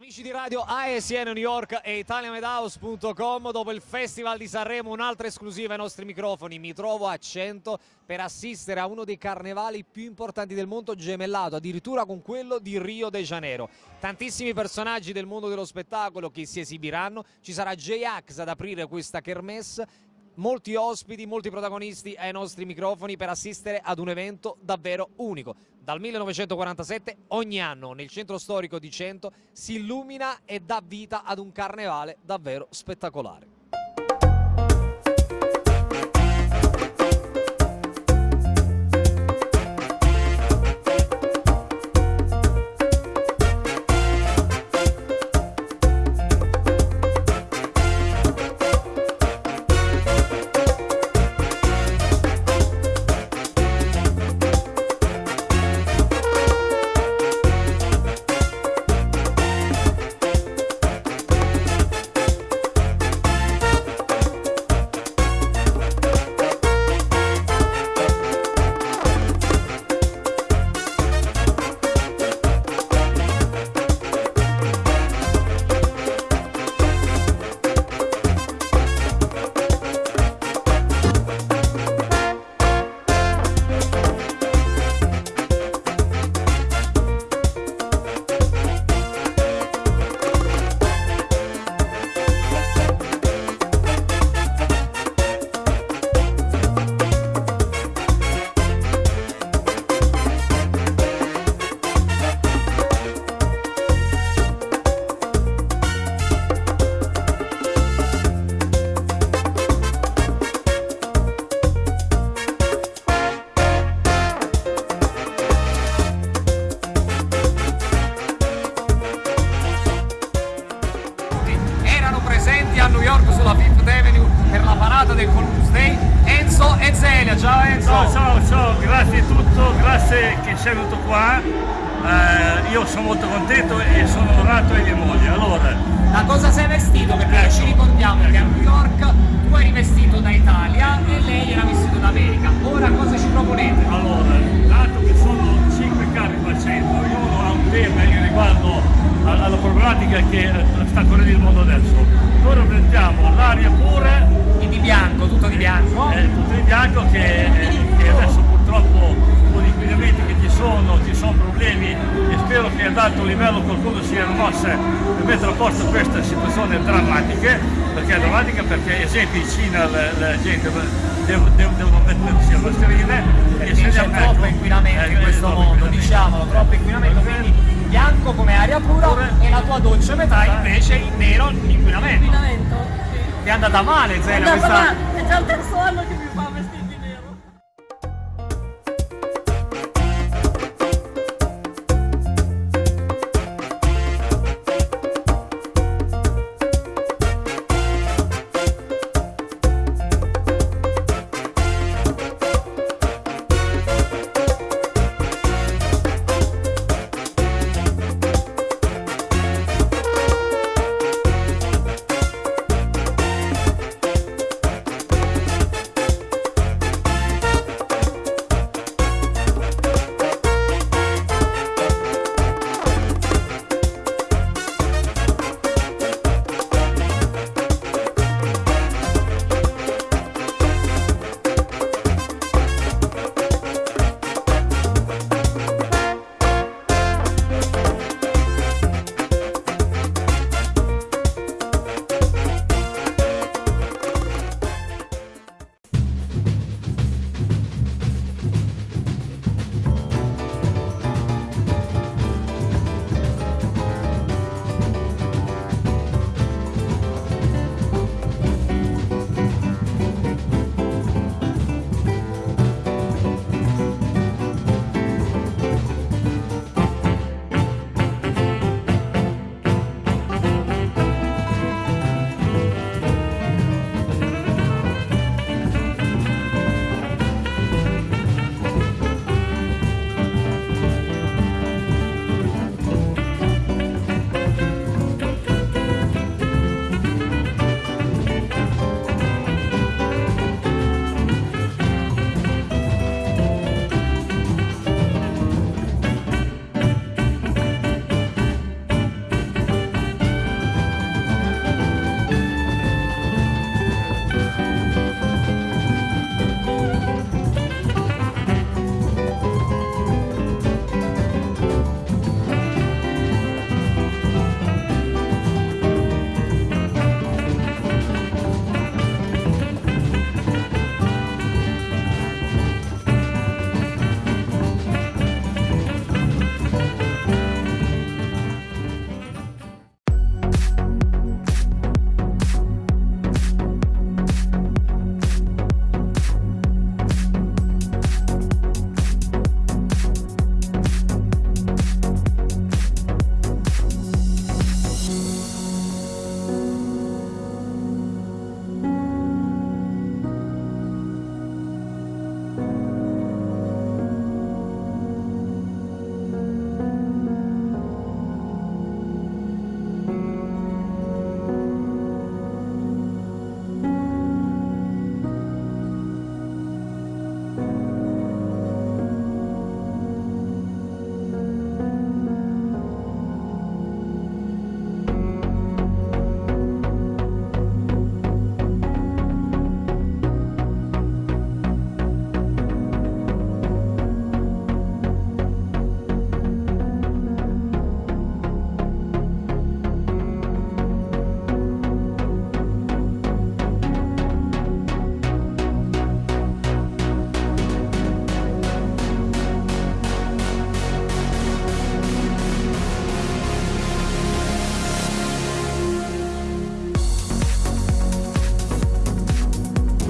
Amici di radio ASN New York e ItaliaMedhouse.com dopo il Festival di Sanremo un'altra esclusiva ai nostri microfoni. Mi trovo a 100 per assistere a uno dei carnevali più importanti del mondo gemellato addirittura con quello di Rio de Janeiro. Tantissimi personaggi del mondo dello spettacolo che si esibiranno. Ci sarà J-Ax ad aprire questa kermesse molti ospiti, molti protagonisti ai nostri microfoni per assistere ad un evento davvero unico. Dal 1947 ogni anno nel centro storico di Cento si illumina e dà vita ad un carnevale davvero spettacolare. Di tutto, grazie che sei venuto qua. Eh, io sono molto contento e sono onorato e mia moglie. Allora, Da cosa sei vestito? Perché Ecco, ci ricordiamo che a ecco. New York tu eri vestito da Italia e lei era vestito da America. Ora cosa ci proponete? allora, dato che sono 5 carri facendo, ognuno ha un tema riguardo a- alla problematica che eh, sta correndo il mondo adesso. Noi rappresentiamo l'aria pura E di bianco, tutto di bianco. è tutto in bianco che, eh, che adesso purtroppo con gli inquinamenti che ci sono, ci sono problemi e spero che ad alto livello qualcuno sia mosse per mettere a posto queste situazioni drammatiche, perché è drammatica perché ad esempio in Cina la, la gente devo- devo- devono mettersi a mascherine Perché se c'è ne- troppo ecco, inquinamento ecco, in questo mondo, diciamolo, troppo inquinamento, quindi bianco come aria pura Pure. e la tua dolce metà invece in nero inquinamento. inquinamento. Ti è andata male già, questa... ma- è già il terzo anno che mi fa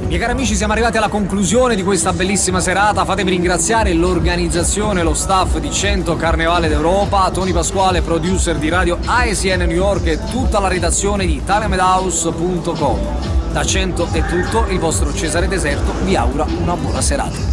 Miei cari amici siamo arrivati alla conclusione di questa bellissima serata, fatemi ringraziare l'organizzazione lo staff di 100 Carnevale d'Europa, Tony Pasquale, producer di radio ASN New York e tutta la redazione di italiamedhouse.com. Da 100 è tutto, il vostro Cesare Deserto vi augura una buona serata.